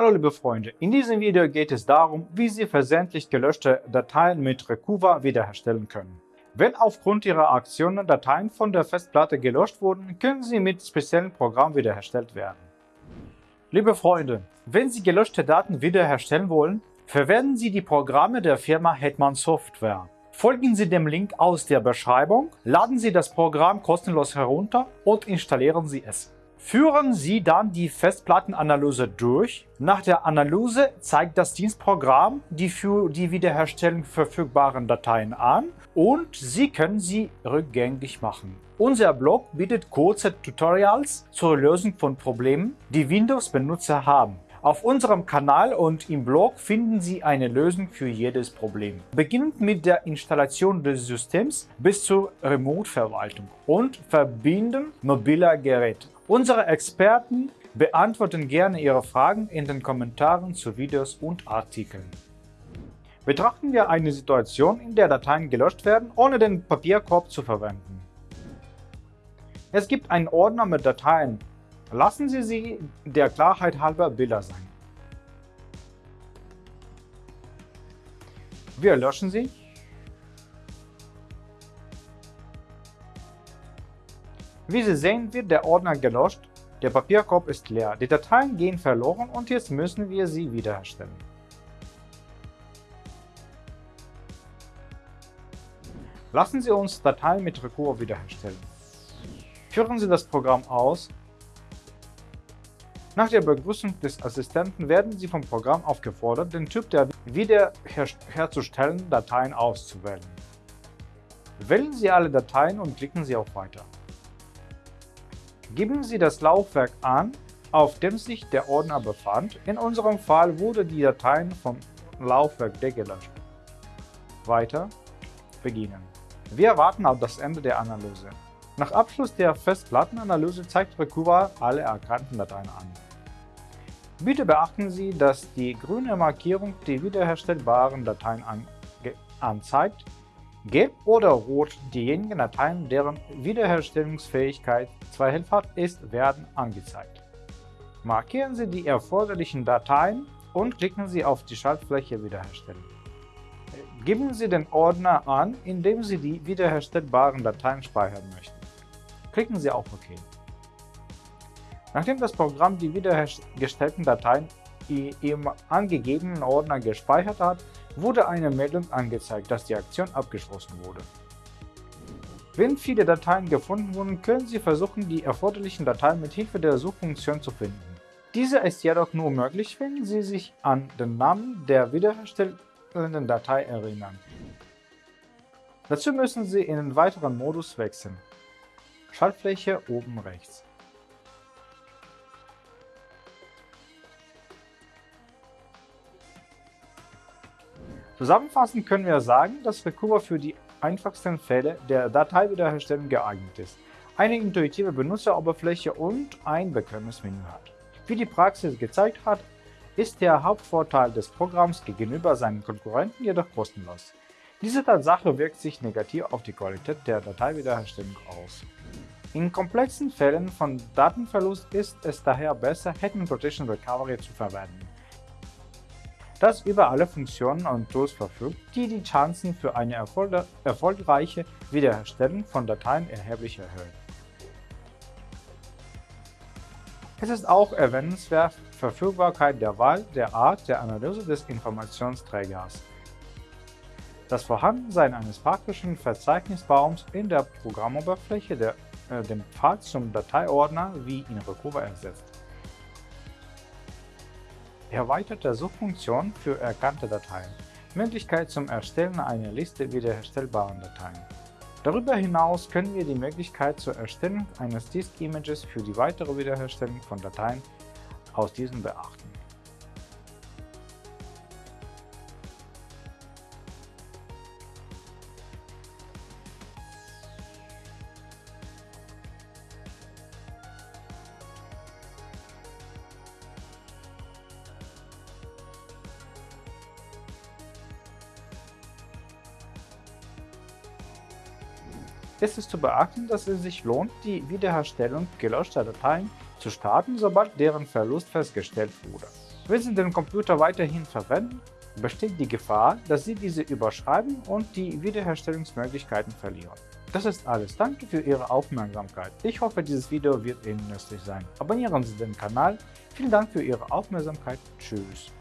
Hallo liebe Freunde, in diesem Video geht es darum, wie Sie versendlich gelöschte Dateien mit Recuva wiederherstellen können. Wenn aufgrund Ihrer Aktionen Dateien von der Festplatte gelöscht wurden, können sie mit speziellen Programmen wiederhergestellt werden. Liebe Freunde, wenn Sie gelöschte Daten wiederherstellen wollen, verwenden Sie die Programme der Firma Hetman Software. Folgen Sie dem Link aus der Beschreibung, laden Sie das Programm kostenlos herunter und installieren Sie es. Führen Sie dann die Festplattenanalyse durch. Nach der Analyse zeigt das Dienstprogramm die für die Wiederherstellung verfügbaren Dateien an und Sie können sie rückgängig machen. Unser Blog bietet kurze Tutorials zur Lösung von Problemen, die Windows-Benutzer haben. Auf unserem Kanal und im Blog finden Sie eine Lösung für jedes Problem. Beginnend mit der Installation des Systems bis zur Remote-Verwaltung und Verbinden mobiler Geräte. Unsere Experten beantworten gerne Ihre Fragen in den Kommentaren zu Videos und Artikeln. Betrachten wir eine Situation, in der Dateien gelöscht werden, ohne den Papierkorb zu verwenden. Es gibt einen Ordner mit Dateien. Lassen Sie sie der Klarheit halber Bilder sein. Wir löschen sie Wie Sie sehen, wird der Ordner gelöscht, der Papierkorb ist leer, die Dateien gehen verloren und jetzt müssen wir sie wiederherstellen. Lassen Sie uns Dateien mit Recur wiederherstellen. Führen Sie das Programm aus. Nach der Begrüßung des Assistenten werden Sie vom Programm aufgefordert, den Typ der wiederherzustellenden Dateien auszuwählen. Wählen Sie alle Dateien und klicken Sie auf Weiter. Geben Sie das Laufwerk an, auf dem sich der Ordner befand. In unserem Fall wurde die Dateien vom Laufwerk gelöscht. Weiter beginnen. Wir warten auf das Ende der Analyse. Nach Abschluss der Festplattenanalyse zeigt Recuva alle erkannten Dateien an. Bitte beachten Sie, dass die grüne Markierung die wiederherstellbaren Dateien an anzeigt Gelb oder Rot diejenigen Dateien, deren Wiederherstellungsfähigkeit zweifelhaft ist, werden angezeigt. Markieren Sie die erforderlichen Dateien und klicken Sie auf die Schaltfläche Wiederherstellen. Geben Sie den Ordner an, in dem Sie die wiederherstellbaren Dateien speichern möchten. Klicken Sie auf OK. Nachdem das Programm die wiederhergestellten Dateien im angegebenen Ordner gespeichert hat, wurde eine Meldung angezeigt, dass die Aktion abgeschlossen wurde. Wenn viele Dateien gefunden wurden, können Sie versuchen, die erforderlichen Dateien mit Hilfe der Suchfunktion zu finden. Diese ist jedoch nur möglich, wenn Sie sich an den Namen der wiederherstellenden Datei erinnern. Dazu müssen Sie in einen weiteren Modus wechseln. Schaltfläche oben rechts. Zusammenfassend können wir sagen, dass Recuva für die einfachsten Fälle der Dateiwiederherstellung geeignet ist, eine intuitive Benutzeroberfläche und ein bequemes Menü hat. Wie die Praxis gezeigt hat, ist der Hauptvorteil des Programms gegenüber seinen Konkurrenten jedoch kostenlos. Diese Tatsache wirkt sich negativ auf die Qualität der Dateiwiederherstellung aus. In komplexen Fällen von Datenverlust ist es daher besser, Hetman Protection Recovery zu verwenden das über alle Funktionen und Tools verfügt, die die Chancen für eine erfolgreiche Wiederherstellung von Dateien erheblich erhöhen. Es ist auch erwähnenswert Verfügbarkeit der Wahl der Art der Analyse des Informationsträgers. Das Vorhandensein eines praktischen Verzeichnisbaums in der Programmoberfläche, der äh, den Pfad zum Dateiordner wie in Recuva ersetzt erweiterte Suchfunktion für erkannte Dateien, Möglichkeit zum Erstellen einer Liste wiederherstellbaren Dateien. Darüber hinaus können wir die Möglichkeit zur Erstellung eines Disk-Images für die weitere Wiederherstellung von Dateien aus diesem beachten. Es ist zu beachten, dass es sich lohnt, die Wiederherstellung gelöschter Dateien zu starten, sobald deren Verlust festgestellt wurde. Wenn Sie den Computer weiterhin verwenden, besteht die Gefahr, dass Sie diese überschreiben und die Wiederherstellungsmöglichkeiten verlieren. Das ist alles. Danke für Ihre Aufmerksamkeit. Ich hoffe, dieses Video wird Ihnen nützlich sein. Abonnieren Sie den Kanal. Vielen Dank für Ihre Aufmerksamkeit. Tschüss.